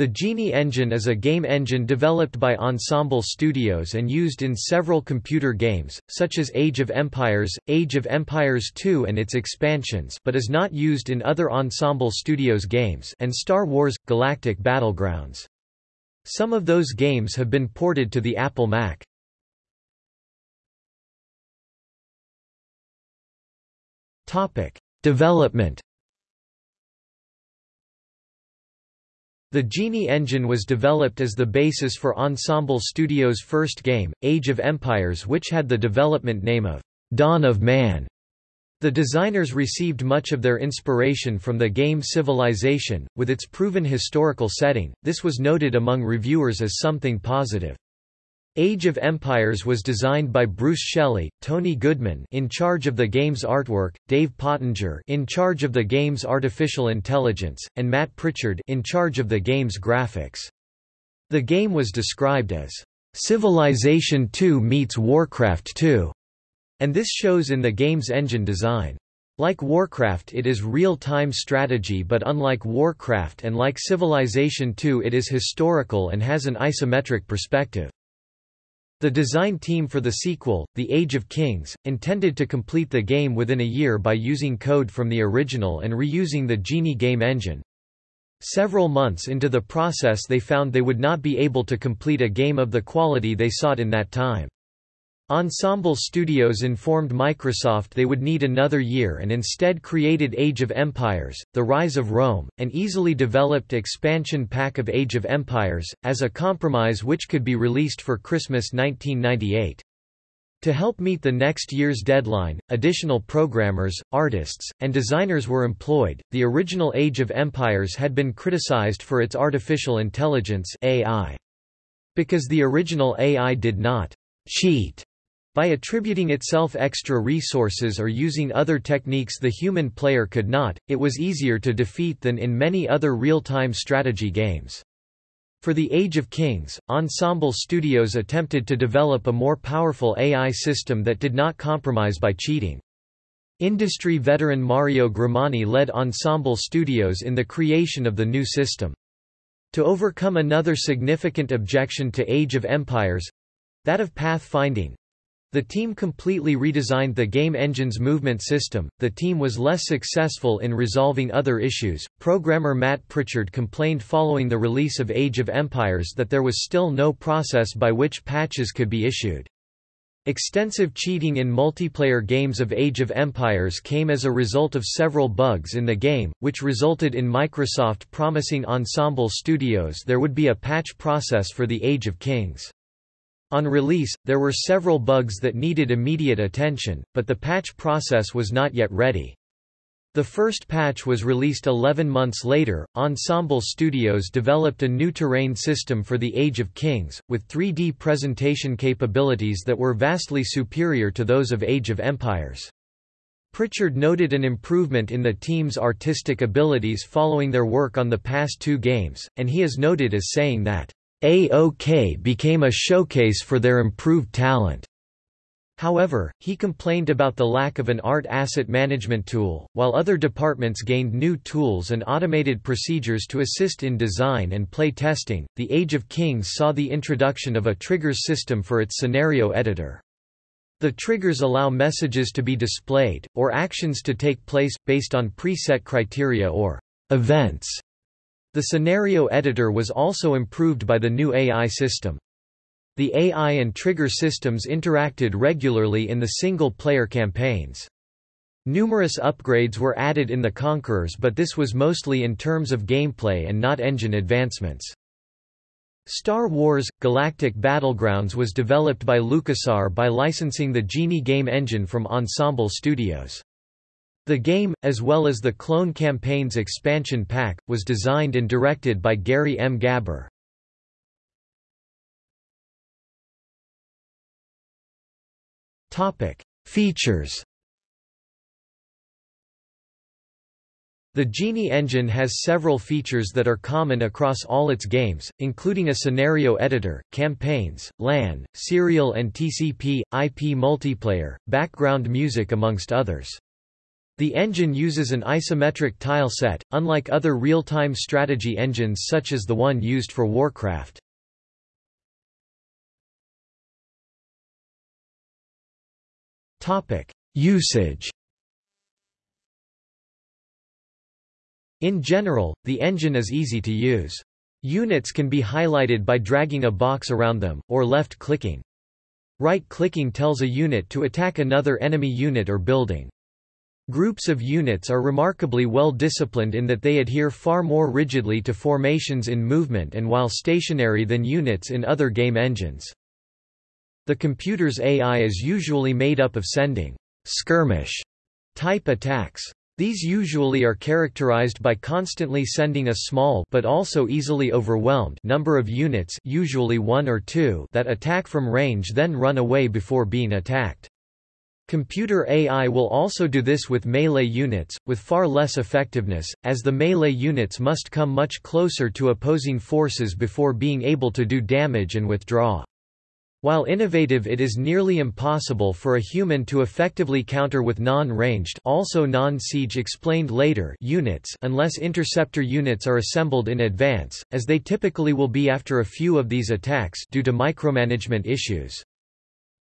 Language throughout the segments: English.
The Genie engine is a game engine developed by Ensemble Studios and used in several computer games, such as Age of Empires, Age of Empires II and its expansions but is not used in other Ensemble Studios games and Star Wars – Galactic Battlegrounds. Some of those games have been ported to the Apple Mac. Development The Genie engine was developed as the basis for Ensemble Studios' first game, Age of Empires which had the development name of Dawn of Man. The designers received much of their inspiration from the game Civilization, with its proven historical setting, this was noted among reviewers as something positive. Age of Empires was designed by Bruce Shelley, Tony Goodman in charge of the game's artwork, Dave Pottinger in charge of the game's artificial intelligence, and Matt Pritchard in charge of the game's graphics. The game was described as Civilization 2 meets Warcraft 2, and this shows in the game's engine design. Like Warcraft it is real-time strategy but unlike Warcraft and like Civilization 2 it is historical and has an isometric perspective. The design team for the sequel, The Age of Kings, intended to complete the game within a year by using code from the original and reusing the Genie game engine. Several months into the process they found they would not be able to complete a game of the quality they sought in that time. Ensemble Studios informed Microsoft they would need another year and instead created Age of Empires, The Rise of Rome, an easily developed expansion pack of Age of Empires, as a compromise which could be released for Christmas 1998. To help meet the next year's deadline, additional programmers, artists, and designers were employed. The original Age of Empires had been criticized for its artificial intelligence (AI). Because the original AI did not cheat by attributing itself extra resources or using other techniques the human player could not, it was easier to defeat than in many other real-time strategy games. For the Age of Kings, Ensemble Studios attempted to develop a more powerful AI system that did not compromise by cheating. Industry veteran Mario Grimani led Ensemble Studios in the creation of the new system. To overcome another significant objection to Age of Empires—that of path-finding, the team completely redesigned the game engine's movement system. The team was less successful in resolving other issues. Programmer Matt Pritchard complained following the release of Age of Empires that there was still no process by which patches could be issued. Extensive cheating in multiplayer games of Age of Empires came as a result of several bugs in the game, which resulted in Microsoft promising Ensemble Studios there would be a patch process for the Age of Kings. On release, there were several bugs that needed immediate attention, but the patch process was not yet ready. The first patch was released 11 months later. Ensemble Studios developed a new terrain system for the Age of Kings, with 3D presentation capabilities that were vastly superior to those of Age of Empires. Pritchard noted an improvement in the team's artistic abilities following their work on the past two games, and he is noted as saying that AOK became a showcase for their improved talent. However, he complained about the lack of an art asset management tool, while other departments gained new tools and automated procedures to assist in design and play testing. The Age of Kings saw the introduction of a triggers system for its scenario editor. The triggers allow messages to be displayed, or actions to take place, based on preset criteria or events the scenario editor was also improved by the new AI system. The AI and trigger systems interacted regularly in the single-player campaigns. Numerous upgrades were added in the Conquerors but this was mostly in terms of gameplay and not engine advancements. Star Wars – Galactic Battlegrounds was developed by LucasArts by licensing the Genie game engine from Ensemble Studios. The game, as well as the Clone Campaign's expansion pack, was designed and directed by Gary M. Gaber. Features The Genie engine has several features that are common across all its games, including a scenario editor, campaigns, LAN, serial and TCP, IP multiplayer, background music amongst others. The engine uses an isometric tile set, unlike other real-time strategy engines such as the one used for Warcraft. Usage In general, the engine is easy to use. Units can be highlighted by dragging a box around them, or left-clicking. Right-clicking tells a unit to attack another enemy unit or building. Groups of units are remarkably well disciplined in that they adhere far more rigidly to formations in movement and while stationary than units in other game engines. The computer's AI is usually made up of sending skirmish type attacks. These usually are characterized by constantly sending a small but also easily overwhelmed number of units usually one or two that attack from range then run away before being attacked. Computer AI will also do this with melee units, with far less effectiveness, as the melee units must come much closer to opposing forces before being able to do damage and withdraw. While innovative it is nearly impossible for a human to effectively counter with non-ranged also non-siege explained later units unless interceptor units are assembled in advance, as they typically will be after a few of these attacks due to micromanagement issues.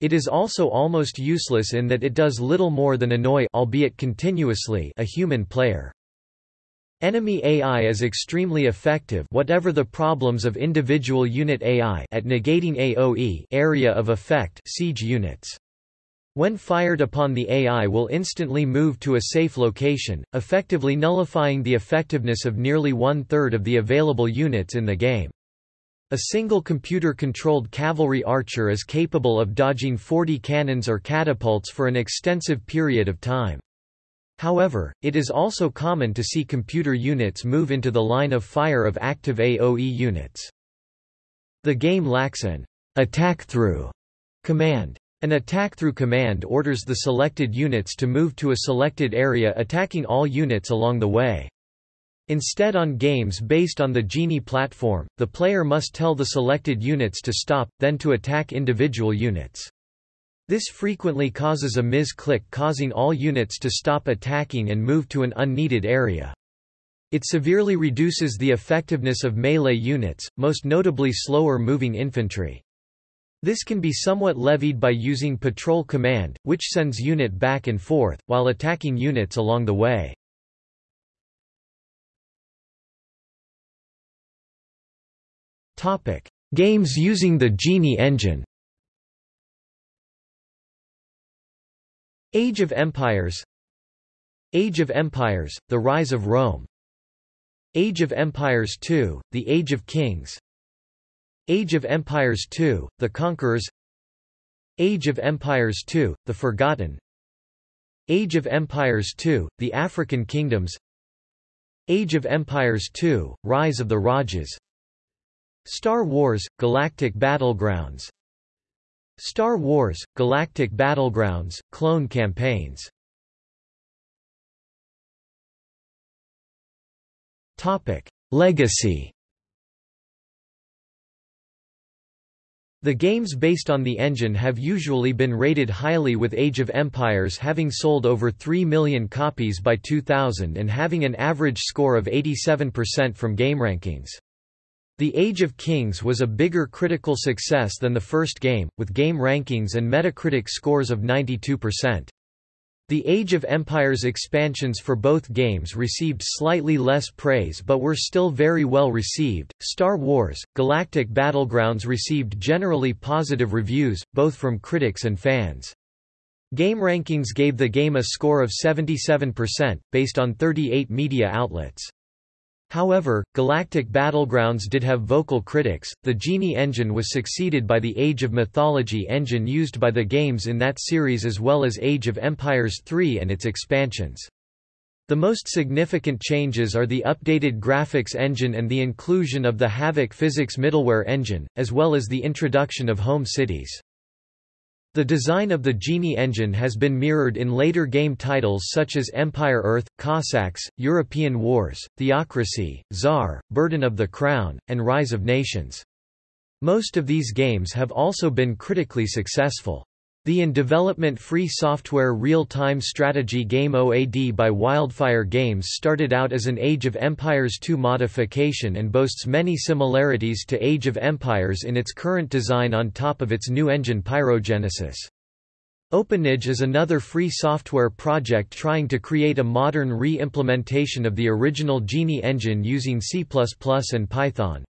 It is also almost useless in that it does little more than annoy albeit continuously a human player. Enemy AI is extremely effective whatever the problems of individual unit AI at negating AoE area of effect siege units. When fired upon the AI will instantly move to a safe location, effectively nullifying the effectiveness of nearly one-third of the available units in the game. A single computer-controlled cavalry archer is capable of dodging 40 cannons or catapults for an extensive period of time. However, it is also common to see computer units move into the line of fire of active AoE units. The game lacks an attack-through command. An attack-through command orders the selected units to move to a selected area attacking all units along the way. Instead on games based on the Genie platform, the player must tell the selected units to stop, then to attack individual units. This frequently causes a mis-click causing all units to stop attacking and move to an unneeded area. It severely reduces the effectiveness of melee units, most notably slower moving infantry. This can be somewhat levied by using Patrol Command, which sends unit back and forth, while attacking units along the way. Topic: Games using the Genie engine. Age of Empires. Age of Empires, The Rise of Rome. Age of Empires II, The Age of Kings. Age of Empires II, The Conquerors. Age of Empires II, The Forgotten. Age of Empires II, The African Kingdoms. Age of Empires II, Rise of the Rajas Star Wars – Galactic Battlegrounds Star Wars – Galactic Battlegrounds – Clone Campaigns Topic. Legacy The games based on the engine have usually been rated highly with Age of Empires having sold over 3 million copies by 2000 and having an average score of 87% from GameRankings. The Age of Kings was a bigger critical success than the first game, with game rankings and Metacritic scores of 92%. The Age of Empires expansions for both games received slightly less praise but were still very well received. Star Wars Galactic Battlegrounds received generally positive reviews, both from critics and fans. Game Rankings gave the game a score of 77%, based on 38 media outlets. However, Galactic Battlegrounds did have vocal critics. The Genie engine was succeeded by the Age of Mythology engine used by the games in that series as well as Age of Empires 3 and its expansions. The most significant changes are the updated graphics engine and the inclusion of the Havok physics middleware engine, as well as the introduction of home cities. The design of the Genie engine has been mirrored in later game titles such as Empire Earth, Cossacks, European Wars, Theocracy, Tzar, Burden of the Crown, and Rise of Nations. Most of these games have also been critically successful. The in-development free software real-time strategy game OAD by Wildfire Games started out as an Age of Empires II modification and boasts many similarities to Age of Empires in its current design on top of its new engine Pyrogenesis. OpenAge is another free software project trying to create a modern re-implementation of the original Genie engine using C++ and Python.